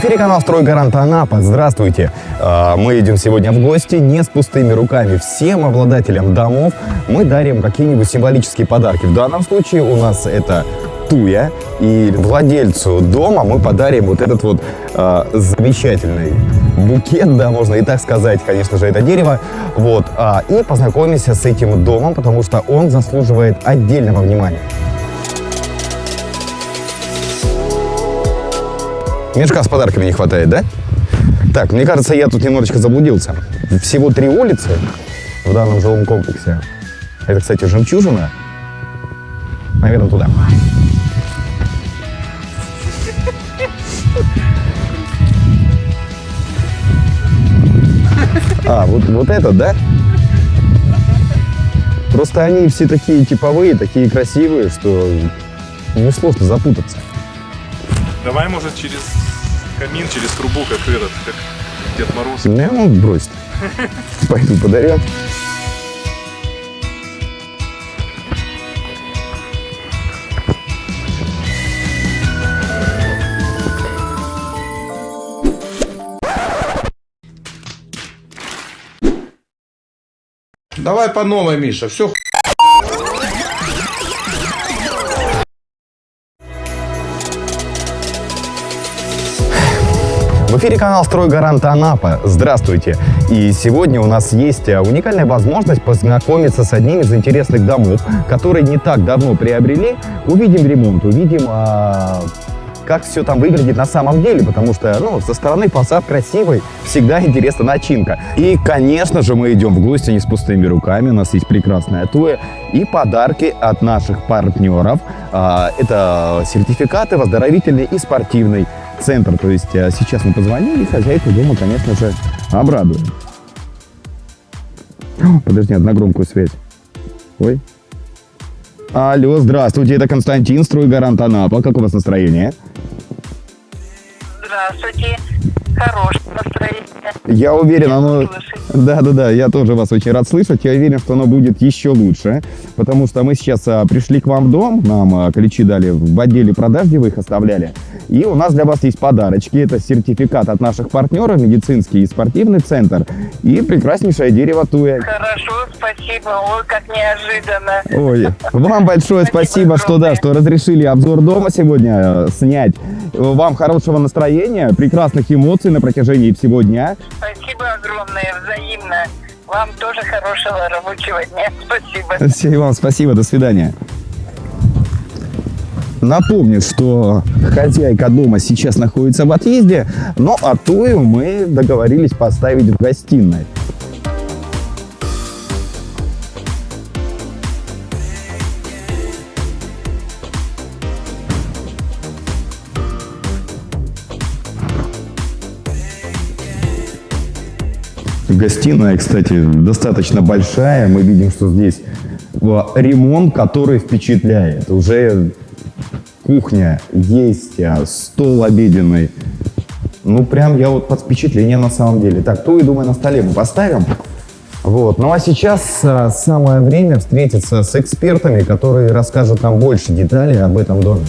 эфире канал «Стройгарант Анапа». Здравствуйте. А, Мы идем сегодня в гости не с пустыми руками. Всем обладателям домов мы дарим какие-нибудь символические подарки. В данном случае у нас это туя. И владельцу дома мы подарим вот этот вот а, замечательный букет, да, можно и так сказать, конечно же, это дерево. Вот. а, и познакомимся с этим домом, потому что он заслуживает отдельного внимания. Мешка с подарками не хватает, да? Так, мне кажется, я тут немножечко заблудился. Всего три улицы в данном жилом комплексе. Это, кстати, жемчужина. Наверное, туда. А, вот, вот это, да? Просто они все такие типовые, такие красивые, что несложно запутаться. Давай, может, через камин, через трубу, как этот, как Дед Мороз. Ну, брось. Пойду подарю. Давай по новой, Миша, все В эфире канал «Стройгарант Анапа». Здравствуйте! И сегодня у нас есть э, уникальная возможность познакомиться с одним из интересных домов, которые не так давно приобрели. Увидим ремонт, увидим, а, как все там выглядит на самом деле, потому что, ну, со стороны фасад красивый, всегда интересна начинка. И, конечно же, мы идем в гости не с пустыми руками, у нас есть прекрасная туя и подарки от наших партнеров. А, Это сертификаты в оздоровительный и спортивный центр. То есть э, сейчас мы позвонили, и хозяйку дома, конечно же, обрадуем. О, Подожди, одна громкую связь. Ой. Алло, здравствуйте, это Константин, стройгарант Анапа. Как у вас настроение? Здравствуйте. Хорошее настроение. Я уверен, оно... Слышите? Да, да, да, я тоже вас очень рад слышать. Я уверен, что оно будет еще лучше, потому что мы сейчас а, пришли к вам в дом, нам а, ключи дали в отделе продаж, где вы их оставляли, и у нас для вас есть подарочки. Это сертификат от наших партнеров, медицинский и спортивный центр, и прекраснейшее дерево туя. Хорошо, спасибо. Ой, как неожиданно. Ой, вам большое спасибо, что да, что разрешили обзор дома сегодня э, снять. Вам хорошего настроения, прекрасных эмоций на протяжении всего дня. Спасибо огромное, взаимно. Вам тоже хорошего рабочего дня. Спасибо. Все, и вам спасибо, до свидания. Напомню, что хозяйка дома сейчас находится в отъезде, но а тую мы договорились поставить в гостиной. Гостиная, кстати, достаточно большая. Мы видим, что здесь э, ремонт, который впечатляет. Уже кухня есть, а, стол обеденный. Ну, прям я вот под впечатлением на самом деле. Так, то и думаю, на столе мы поставим. Вот. Ну а сейчас а, самое время встретиться с экспертами, которые расскажут нам больше деталей об этом доме.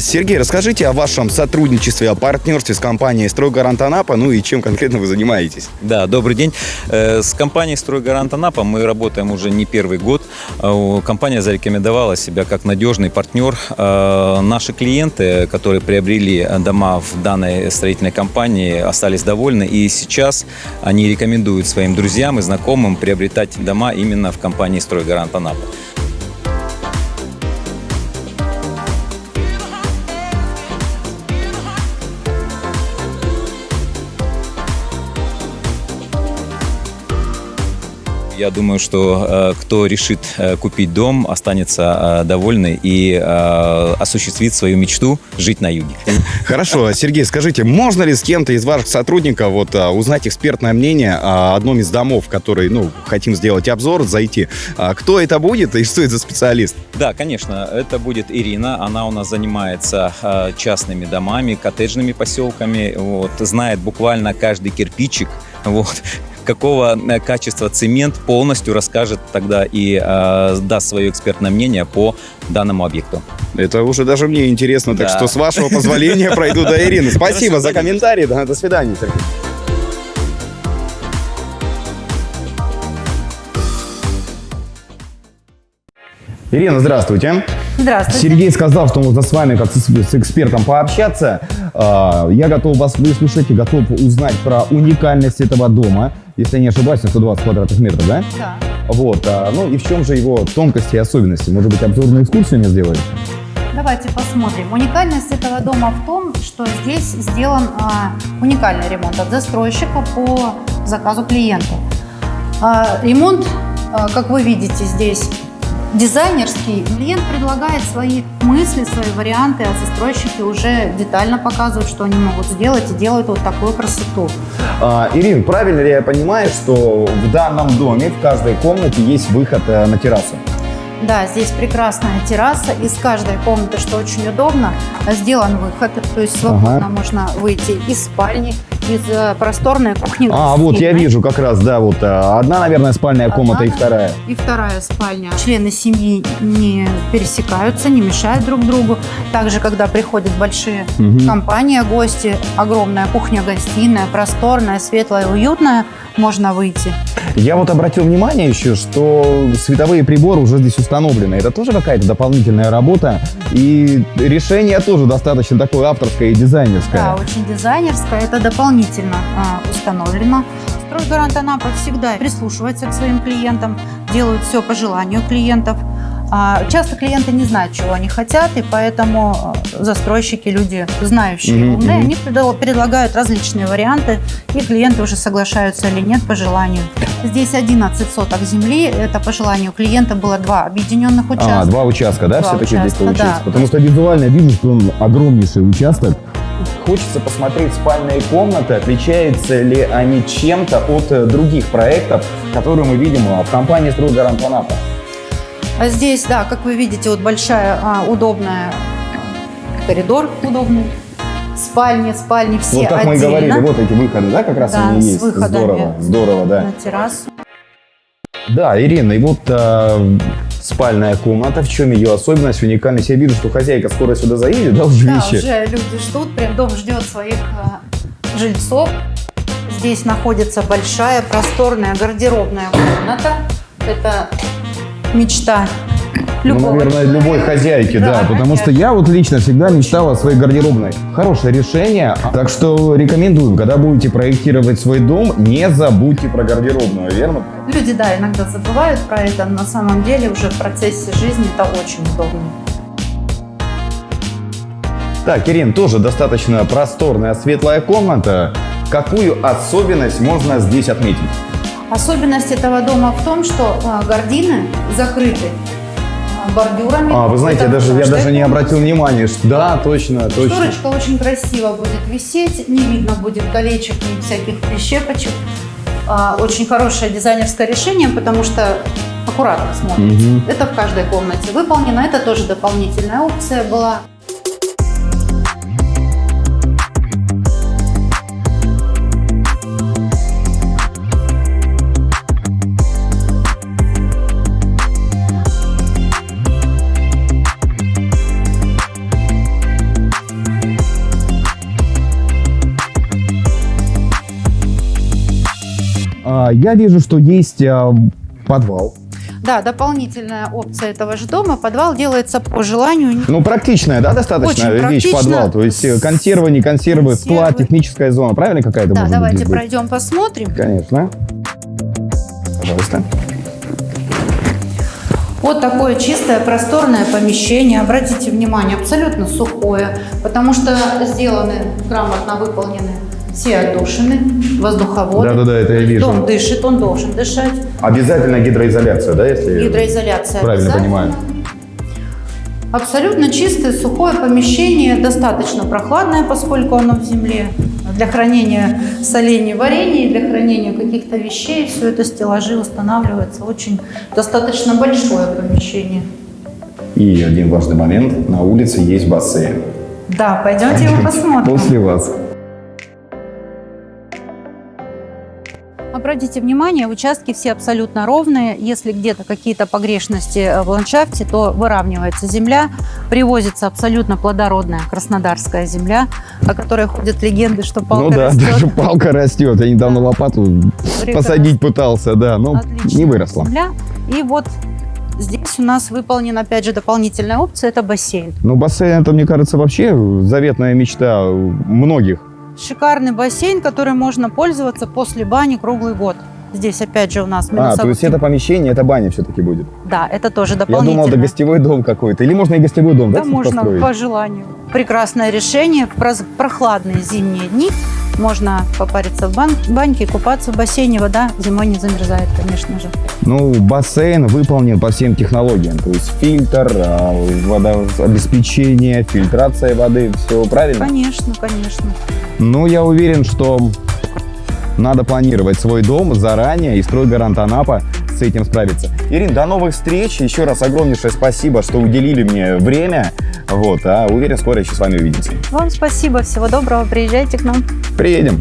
Сергей, расскажите о вашем сотрудничестве, о партнерстве с компанией «Стройгарант Анапа», ну и чем конкретно вы занимаетесь? Да, добрый день. Э, С компанией «Стройгарант Анапа» мы работаем уже не первый год. Э, Компания зарекомендовала себя как надежный партнер. Э, Наши клиенты, которые приобрели дома в данной строительной компании, остались довольны. И сейчас они рекомендуют своим друзьям и знакомым приобретать дома именно в компании «Стройгарант Анапа». Я думаю, что э, кто решит э, купить дом, останется э, довольный и осуществит свою мечту жить на юге. Хорошо, Сергей, скажите, можно ли с кем-то из ваших сотрудников вот, узнать экспертное мнение о одном из домов, который, ну, хотим сделать обзор, зайти? А, Кто это будет и что это за специалист? Да, конечно, это будет Ирина. Она у нас занимается частными домами, коттеджными поселками. Вот, знает буквально каждый кирпичик. Вот. Какого э, качества цемент полностью расскажет тогда и э, даст свое экспертное мнение по данному объекту. Это уже даже мне интересно, так Да. что с вашего позволения пройду до Ирины. Спасибо за комментарий, до свидания, Сергей. Ирина, здравствуйте. Здравствуйте. Сергей сказал, что можно с вами как с, с экспертом пообщаться. А, Я готов вас выслушать и готов узнать про уникальность этого дома. Если я не ошибаюсь, на 120 квадратных метров, да? Да. Вот. а, Ну и в чем же его тонкости и особенности? Может быть, обзорную экскурсию мне сделали? Давайте посмотрим. Уникальность этого дома в том, что здесь сделан а, уникальный ремонт от застройщика по заказу клиента. А, ремонт, а, как вы видите, здесь дизайнерский. Клиент предлагает свои мысли, свои варианты, а застройщики уже детально показывают, что они могут сделать и делают вот такую красоту. А, Ирин, правильно ли я понимаю, что в данном доме в каждой комнате есть выход э, на террасу? Да, здесь прекрасная терраса. Из каждой комнаты, что очень удобно, сделан выход. То есть свободно Ага. можно выйти из спальни, из э, просторной кухни. А, вот я вижу как раз, да, вот э, одна, наверное, спальная комната и вторая. И вторая спальня. Члены семьи не пересекаются, не мешают друг другу. Также, когда приходят большие компании, гости, огромная кухня-гостиная, просторная, светлая, уютная, можно выйти. Я вот обратил внимание еще, что световые приборы уже здесь установлены. Это тоже какая-то дополнительная работа. И решение тоже достаточно такое авторское и дизайнерское. Да, очень дизайнерская, это дополнительно а, установлено. Стройгарант Анапа всегда прислушивается к своим клиентам, делают все по желанию клиентов. А, часто клиенты не знают, чего они хотят, и поэтому а, застройщики, люди знающие, Мгм, умные, мгм. они предлагают различные варианты, и клиенты уже соглашаются или нет по желанию. Здесь 11 соток земли, это по желанию клиента было два объединенных участка. А, два участка, да, все-таки здесь получается? да. Потому что визуально вижу, что он огромнейший участок. Хочется посмотреть спальные комнаты, отличаются ли они чем-то от э, других проектов, которые мы видим э, в компании «Стройгарант Анапа». А здесь, да, как вы видите, вот большая, а, удобная а, коридор удобный, спальни, спальни все вот как мы и отдельно говорили, вот эти выходы, да, как раз Да, они есть. Здорово, здорово, да. на террасу. Да, Ирина, и вот э, спальная комната, в чем ее особенность, уникальность? Я вижу, что хозяйка скоро сюда заедет, да, уже Да, вещи? уже люди ждут, прям дом ждет своих а, жильцов. Здесь находится большая, просторная гардеробная комната. Это мечта Ну, любого наверное, человека. любой хозяйки, да, Да, потому что я вот лично всегда мечтал о своей гардеробной. Хорошее решение, так что рекомендую, когда будете проектировать свой дом, не забудьте про гардеробную, верно? Люди, да, иногда забывают про это, но на самом деле уже в процессе жизни это очень удобно. Так, Ирин, тоже достаточно просторная светлая комната. Какую особенность можно здесь отметить? Особенность этого дома в том, что а, гардины закрыты а, бордюрами. А, вы знаете, я Это даже, я даже не обратил внимания. что- Да, точно, точно. Шторочка очень красиво будет висеть, не видно будет колечек и всяких прищепочек. А, Очень хорошее дизайнерское решение, потому что аккуратно смотрится. Мгм. Это в каждой комнате выполнено. Это тоже дополнительная опция была. Я вижу, что есть а, подвал. Да, дополнительная опция этого же дома. Подвал делается по желанию. Ну, практичная, да, достаточно Очень вещь практично. подвал. То есть э, консервы, не консервы, склад, Консервы. техническая зона. Правильно какая-то Да, давайте пройдем посмотрим. Конечно. Пожалуйста. Вот такое чистое, просторное помещение. Обратите внимание, абсолютно сухое, потому что сделаны, грамотно выполнены все отдушины, воздуховоды. Да-да-да, это я вижу. Дом дышит, он должен дышать. Обязательно гидроизоляция, да, если... Гидроизоляция Правильно понимаю. Абсолютно чистое, сухое помещение, достаточно прохладное, поскольку оно в земле. Для хранения солений, варений, для хранения каких-то вещей, все это стеллажи устанавливается. Очень достаточно большое помещение. И один важный момент. На улице есть бассейн. Да, пойдемте его посмотрим. После вас. Обратите внимание, участки все абсолютно ровные. Если где-то какие-то погрешности э, в ландшафте, то выравнивается земля, привозится абсолютно плодородная краснодарская земля, о которой ходят легенды, что палка ну да, растет. даже палка растет. Я недавно лопату Прекрасно. посадить пытался, да, но Отличная не выросла. земля. И вот здесь у нас выполнена, опять же, дополнительная опция – это бассейн. Ну, бассейн, это, мне кажется, вообще заветная мечта многих. Шикарный бассейн, который можно пользоваться после бани круглый год. Здесь, опять же, у нас А, то есть это помещение, это баня все-таки будет. Да, это тоже Я дополнительно. думал, это гостевой дом какой-то. Или можно и гостевой дом, Да, да, можно построить? по желанию. Прекрасное решение. В прохладные зимние дни можно попариться в бан- баньке, купаться в бассейне. Вода зимой не замерзает, конечно же. Ну, бассейн выполнен по всем технологиям. То есть фильтр, а, водообеспечение, фильтрация воды, все правильно? Конечно, конечно. Ну, я уверен, что надо планировать свой дом заранее, и стройгарант Анапа с этим справится. Ирин, до новых встреч. Еще раз огромнейшее спасибо, что уделили мне время. Вот, а уверен, скоро еще с вами увидимся. Вам спасибо. Всего доброго. Приезжайте к нам. Приедем.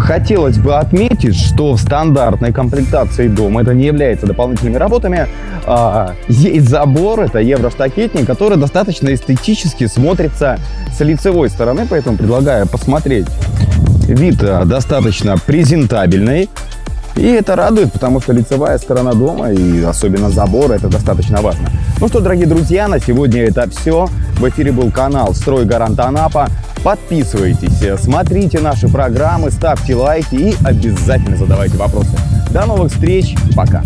Хотелось бы отметить, что в стандартной комплектации дома это не является дополнительными работами. а, есть забор, это евроштакетник, который достаточно эстетически смотрится с лицевой стороны, поэтому предлагаю посмотреть. Вид а, достаточно презентабельный. И это радует, потому что лицевая сторона дома и особенно забор это достаточно важно. Ну что, дорогие друзья, на сегодня это все. В эфире был канал «Стройгарант Анапа». Подписывайтесь, смотрите наши программы, ставьте лайки и обязательно задавайте вопросы. До новых встреч, пока!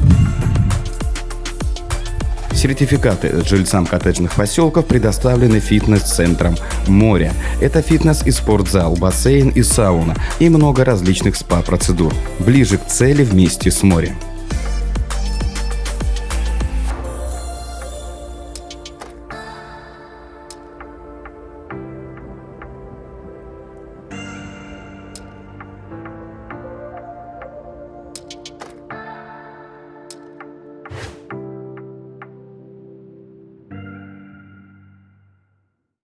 Сертификаты жильцам коттеджных поселков предоставлены фитнес-центром «Море». Это фитнес и спортзал, бассейн и сауна и много различных спа-процедур. Ближе к цели вместе с морем.